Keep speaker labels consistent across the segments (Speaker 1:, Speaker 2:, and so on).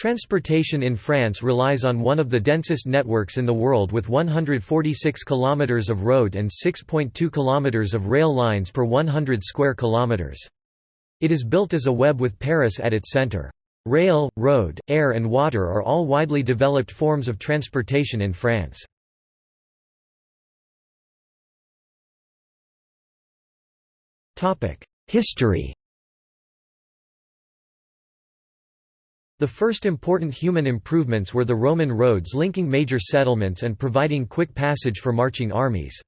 Speaker 1: Transportation in France relies on one of the densest networks in the world with 146 km of road and 6.2 km of rail lines per 100 square kilometers. It is built as a web with Paris at its center. Rail, road, air and water are all widely developed forms of transportation in France. History The first important human improvements were the Roman roads linking major settlements and providing quick passage for marching armies.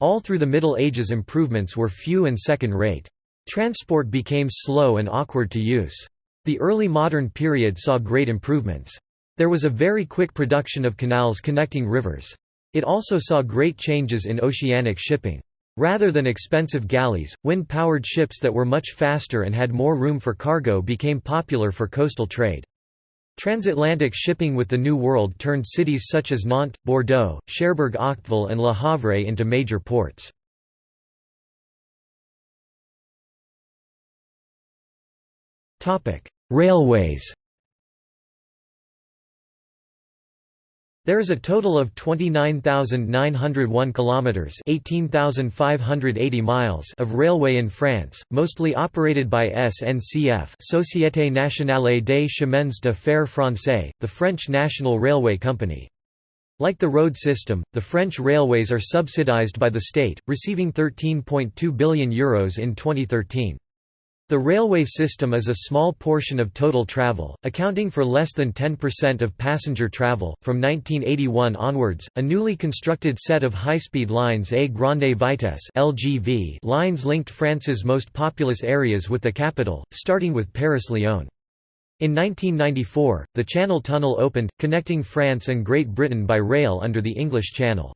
Speaker 1: All through the Middle Ages improvements were few and second-rate. Transport became slow and awkward to use. The early modern period saw great improvements. There was a very quick production of canals connecting rivers. It also saw great changes in oceanic shipping. Rather than expensive galleys, wind-powered ships that were much faster and had more room for cargo became popular for coastal trade. Transatlantic shipping with the New World turned cities such as Nantes, Bordeaux, Cherbourg-Octeville and Le Havre into major ports. Railways There is a total of 29,901 kilometers, 18,580 miles of railway in France, mostly operated by SNCF, Société Nationale des Chemins de Fer Français, the French national railway company. Like the road system, the French railways are subsidized by the state, receiving €13.2 billion Euros in 2013. The railway system is a small portion of total travel, accounting for less than 10% of passenger travel. From 1981 onwards, a newly constructed set of high-speed lines A Grande Vitesse (LGV) lines linked France's most populous areas with the capital, starting with Paris-Lyon. In 1994, the Channel Tunnel opened, connecting France and Great Britain by rail under the English Channel.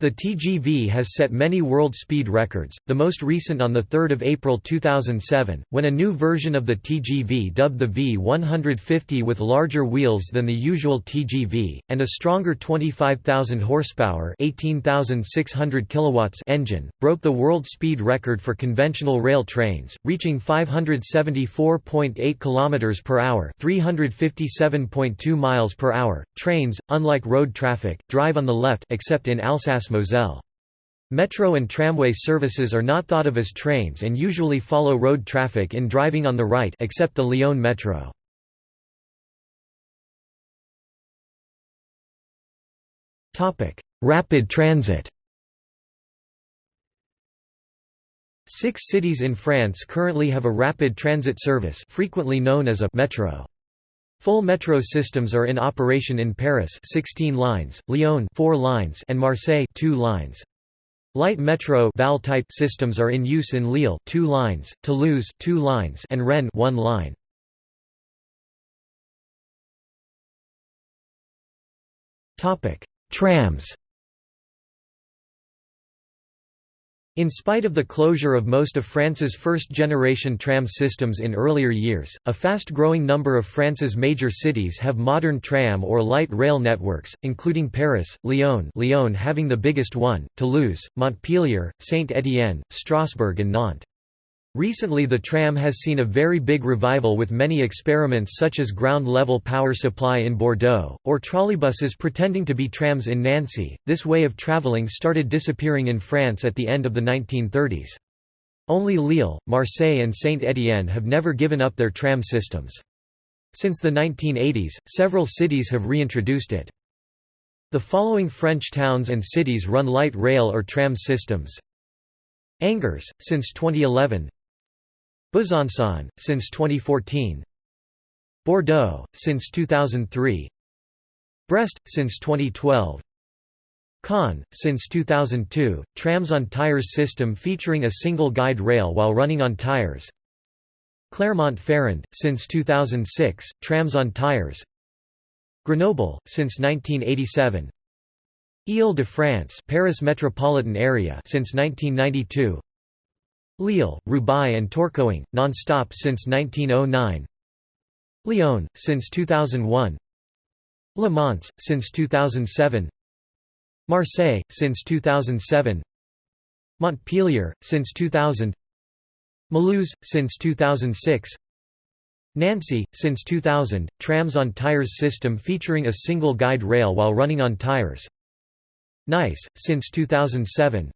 Speaker 1: The TGV has set many world speed records, the most recent on 3 April 2007, when a new version of the TGV dubbed the V150 with larger wheels than the usual TGV, and a stronger 25,000 horsepower 18,600 kilowatts engine, broke the world speed record for conventional rail trains, reaching 574.8 km per hour 357.2 miles per hour. Trains, unlike road traffic, drive on the left except in Alsace Moselle. Metro and tramway services are not thought of as trains and usually follow road traffic in driving on the right except the Lyon Metro. Rapid transit Six cities in France currently have a rapid transit service frequently known as a «metro». Full metro systems are in operation in Paris 16 lines, Lyon 4 lines and Marseille 2 lines. Light metro type systems are in use in Lille 2 lines, Toulouse 2 lines and Rennes 1 line. Topic: Trams In spite of the closure of most of France's first-generation tram systems in earlier years, a fast-growing number of France's major cities have modern tram or light rail networks, including Paris, Lyon Lyon having the biggest one, Toulouse, Montpellier, Saint-Étienne, Strasbourg and Nantes. Recently the tram has seen a very big revival with many experiments such as ground-level power supply in Bordeaux, or trolleybuses pretending to be trams in Nancy. This way of travelling started disappearing in France at the end of the 1930s. Only Lille, Marseille and Saint-Étienne have never given up their tram systems. Since the 1980s, several cities have reintroduced it. The following French towns and cities run light rail or tram systems. Angers, since 2011 Besançon, since 2014 Bordeaux, since 2003 Brest, since 2012 Caen, since 2002, trams on tires system featuring a single guide rail while running on tires. Clermont-Ferrand, since 2006, trams on tires. Grenoble, since 1987 Ile-de-France Paris metropolitan area since 1992 Lille, Roubaix and Tourcoing, non-stop since 1909 Lyon, since 2001 Le Mans, since 2007 Marseille, since 2007 Montpellier, since 2000 Mulhouse, since 2006 Nancy, since 2000, trams on tires system featuring a single guide rail while running on tires. Nice, since 2007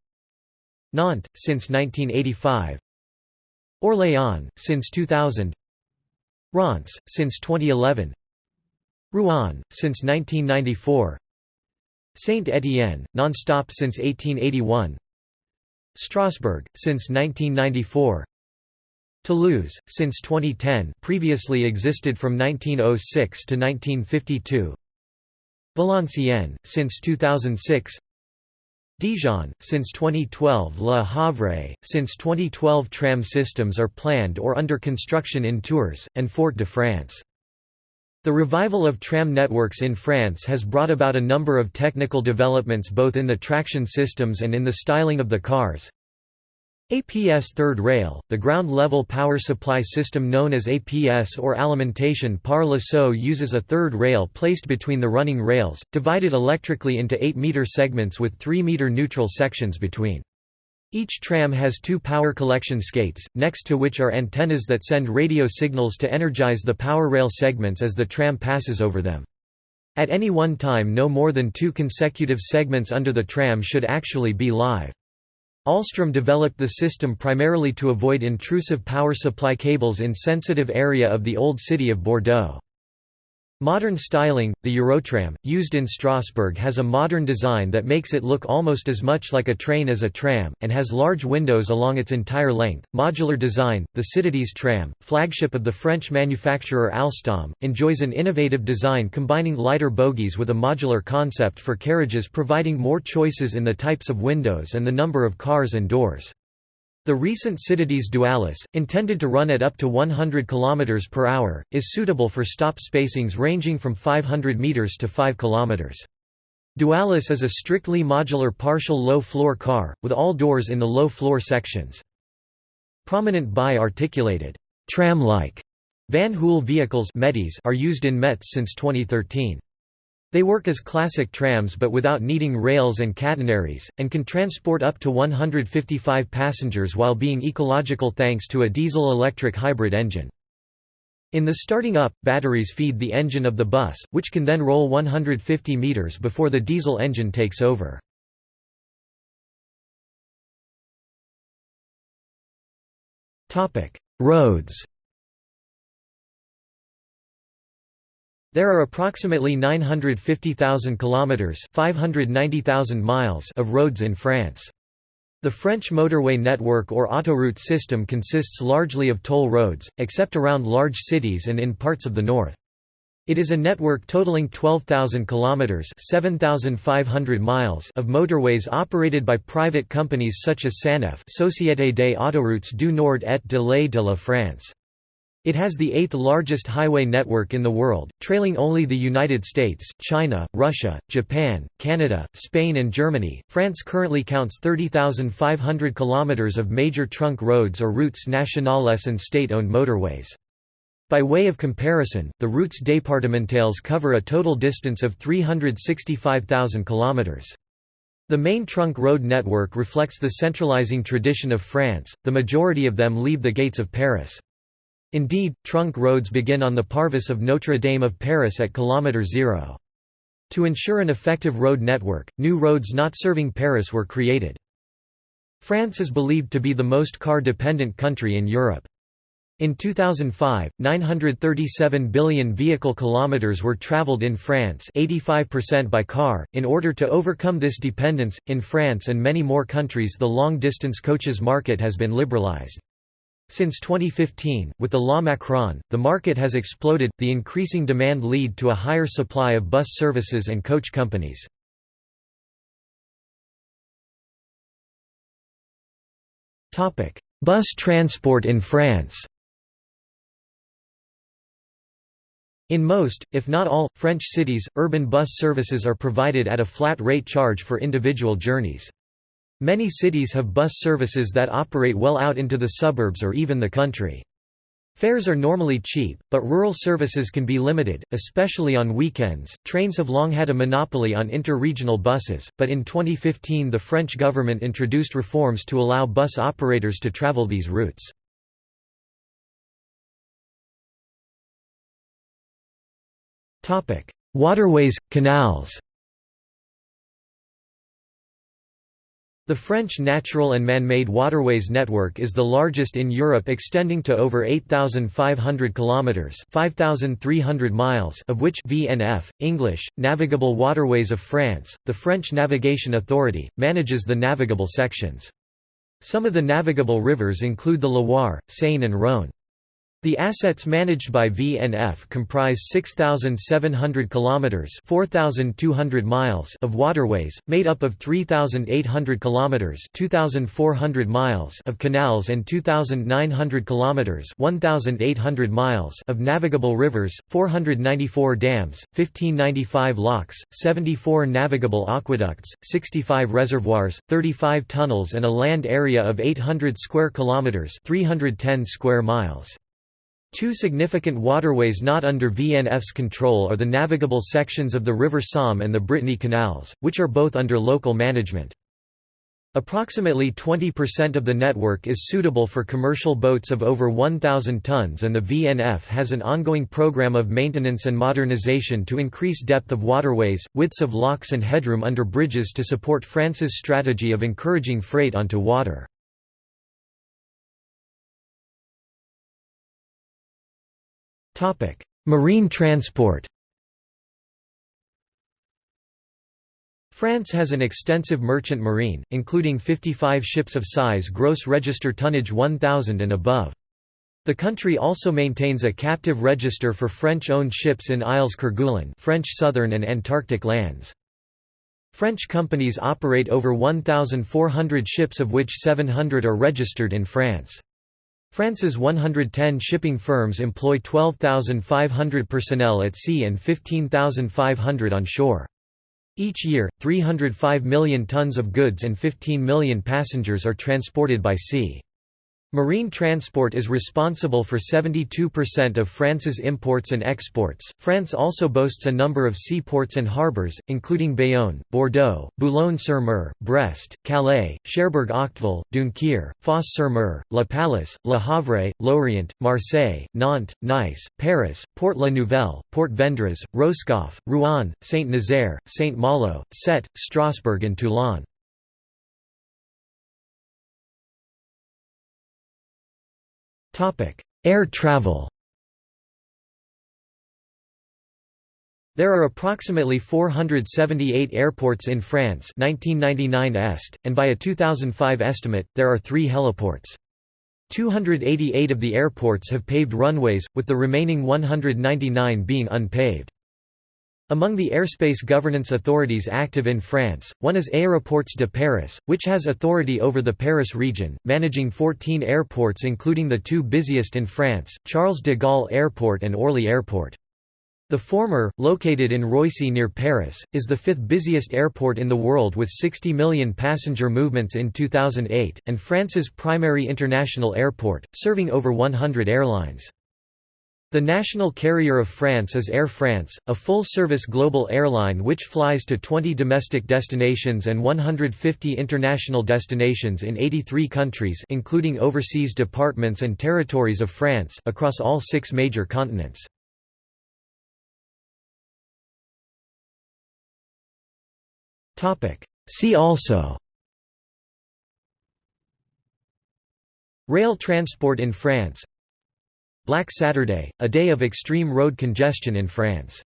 Speaker 1: Nantes, since 1985 Orléans, since 2000 Reims, since 2011 Rouen, since 1994 Saint-Étienne, non-stop since 1881 Strasbourg, since 1994 Toulouse, since 2010 previously existed from 1906 to 1952 Valenciennes, since 2006 Dijon, since 2012 Le Havre, since 2012 tram systems are planned or under construction in Tours, and Fort-de-France. The revival of tram networks in France has brought about a number of technical developments both in the traction systems and in the styling of the cars. APS third rail, the ground-level power supply system known as APS or alimentation par le sol uses a third rail placed between the running rails, divided electrically into 8-meter segments with 3-meter neutral sections between. Each tram has two power collection skates, next to which are antennas that send radio signals to energize the power rail segments as the tram passes over them. At any one time no more than two consecutive segments under the tram should actually be live. Alstom developed the system primarily to avoid intrusive power supply cables in sensitive area of the old city of Bordeaux. Modern styling, the Eurotram, used in Strasbourg has a modern design that makes it look almost as much like a train as a tram, and has large windows along its entire length. Modular design, the Citadis tram, flagship of the French manufacturer Alstom, enjoys an innovative design combining lighter bogies with a modular concept for carriages providing more choices in the types of windows and the number of cars and doors. The recent Citadis Dualis, intended to run at up to 100 km per hour, is suitable for stop spacings ranging from 500 meters to 5 km. Dualis is a strictly modular partial low-floor car, with all doors in the low-floor sections. Prominent bi-articulated, tram-like Van Hool vehicles are used in Metz since 2013. They work as classic trams but without needing rails and catenaries, and can transport up to 155 passengers while being ecological thanks to a diesel-electric hybrid engine. In the starting up, batteries feed the engine of the bus, which can then roll 150 meters before the diesel engine takes over. Roads There are approximately 950,000 kilometers, 590,000 miles of roads in France. The French motorway network or autoroute system consists largely of toll roads, except around large cities and in parts of the north. It is a network totaling 12,000 kilometers, 7,500 miles of motorways operated by private companies such as SANEF, Société des Autoroutes du Nord et de de la France. It has the eighth largest highway network in the world, trailing only the United States, China, Russia, Japan, Canada, Spain and Germany. France currently counts 30,500 kilometers of major trunk roads or routes nationales and state-owned motorways. By way of comparison, the routes départementales cover a total distance of 365,000 kilometers. The main trunk road network reflects the centralizing tradition of France, the majority of them leave the gates of Paris. Indeed, trunk roads begin on the Parvis of Notre Dame of Paris at kilometre zero. To ensure an effective road network, new roads not serving Paris were created. France is believed to be the most car-dependent country in Europe. In 2005, 937 billion vehicle kilometers were traveled in France, 85% by car. In order to overcome this dependence, in France and many more countries, the long-distance coaches market has been liberalized. Since 2015, with the Loi Macron, the market has exploded, the increasing demand lead to a higher supply of bus services and coach companies. Bus transport in France In most, if not all, French cities, urban bus services are provided at a flat rate charge for individual journeys. Many cities have bus services that operate well out into the suburbs or even the country. Fares are normally cheap, but rural services can be limited, especially on weekends. Trains have long had a monopoly on inter-regional buses, but in 2015 the French government introduced reforms to allow bus operators to travel these routes. Waterways, canals The French natural and man-made waterways network is the largest in Europe extending to over 8,500 kilometers (5,300 miles) of which VNF, English, Navigable Waterways of France, the French Navigation Authority, manages the navigable sections. Some of the navigable rivers include the Loire, Seine and Rhône. The assets managed by VNF comprise 6700 kilometers, 4200 miles of waterways, made up of 3800 kilometers, 2400 miles of canals and 2900 kilometers, 1800 miles of navigable rivers, 494 dams, 1595 locks, 74 navigable aqueducts, 65 reservoirs, 35 tunnels and a land area of 800 square kilometers, 310 square miles. Two significant waterways not under VNF's control are the navigable sections of the River Somme and the Brittany canals, which are both under local management. Approximately 20% of the network is suitable for commercial boats of over 1,000 tons and the VNF has an ongoing program of maintenance and modernization to increase depth of waterways, widths of locks and headroom under bridges to support France's strategy of encouraging freight onto water. Marine transport France has an extensive merchant marine, including 55 ships of size gross register tonnage 1,000 and above. The country also maintains a captive register for French-owned ships in Isles Kerguelen French southern and Antarctic lands. French companies operate over 1,400 ships of which 700 are registered in France. France's 110 shipping firms employ 12,500 personnel at sea and 15,500 on shore. Each year, 305 million tons of goods and 15 million passengers are transported by sea. Marine transport is responsible for 72% of France's imports and exports. France also boasts a number of seaports and harbours, including Bayonne, Bordeaux, Boulogne-sur-Mer, Brest, Calais, Cherbourg-Octeville, Dunkerque, Fos-sur-Mer, La Pallice, Le Havre, Lorient, Marseille, Nantes, Nice, Paris, Port-la-Nouvelle, Port-Vendres, Roscoff, Rouen, Saint-Nazaire, Saint-Malo, Sète, Strasbourg and Toulon. Air travel There are approximately 478 airports in France 1999 est, and by a 2005 estimate, there are three heliports. 288 of the airports have paved runways, with the remaining 199 being unpaved. Among the airspace governance authorities active in France, one is Aéroports de Paris, which has authority over the Paris region, managing 14 airports including the two busiest in France, Charles de Gaulle Airport and Orly Airport. The former, located in Roissy near Paris, is the fifth busiest airport in the world with 60 million passenger movements in 2008, and France's primary international airport, serving over 100 airlines. The national carrier of France is Air France, a full-service global airline which flies to 20 domestic destinations and 150 international destinations in 83 countries including overseas departments and territories of France across all six major continents. See also Rail transport in France Black Saturday, a day of extreme road congestion in France